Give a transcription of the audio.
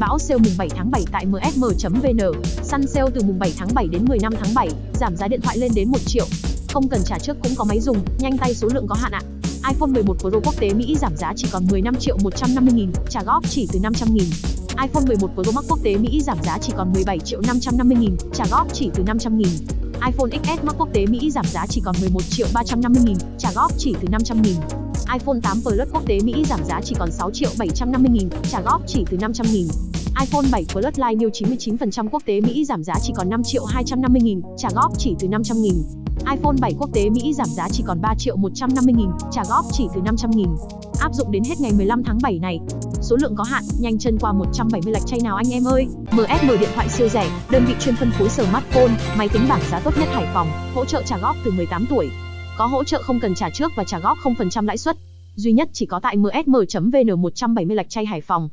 Bão sale mùng 7 tháng 7 tại msm.vn. Săn sale từ mùng 7 tháng 7 đến 15 tháng 7, giảm giá điện thoại lên đến 1 triệu. Không cần trả trước cũng có máy dùng, nhanh tay số lượng có hạn ạ. iPhone 11 Pro quốc tế Mỹ giảm giá chỉ còn 15 triệu 150 nghìn, trả góp chỉ từ 500 nghìn. iPhone 11 Pro Max quốc tế Mỹ giảm giá chỉ còn 17 triệu 550 nghìn, trả góp chỉ từ 500 nghìn. iPhone XS Max quốc tế Mỹ giảm giá chỉ còn 11 triệu 350 nghìn, trả góp chỉ từ 500 nghìn iPhone 8 Plus quốc tế Mỹ giảm giá chỉ còn 6 triệu 750 nghìn, trả góp chỉ từ 500 nghìn. iPhone 7 Plus Lite New 99% quốc tế Mỹ giảm giá chỉ còn 5 triệu 250 nghìn, trả góp chỉ từ 500 nghìn. iPhone 7 quốc tế Mỹ giảm giá chỉ còn 3 triệu 150 nghìn, trả góp chỉ từ 500 nghìn. Áp dụng đến hết ngày 15 tháng 7 này. Số lượng có hạn, nhanh chân qua 170 lạch chay nào anh em ơi. MSM điện thoại siêu rẻ, đơn vị chuyên phân phối smartphone, máy tính bảng giá tốt nhất Hải Phòng, hỗ trợ trả góp từ 18 tuổi. Có hỗ trợ không cần trả trước và trả góp 0% lãi suất. Duy nhất chỉ có tại msm.vn 170 lạch chay Hải Phòng.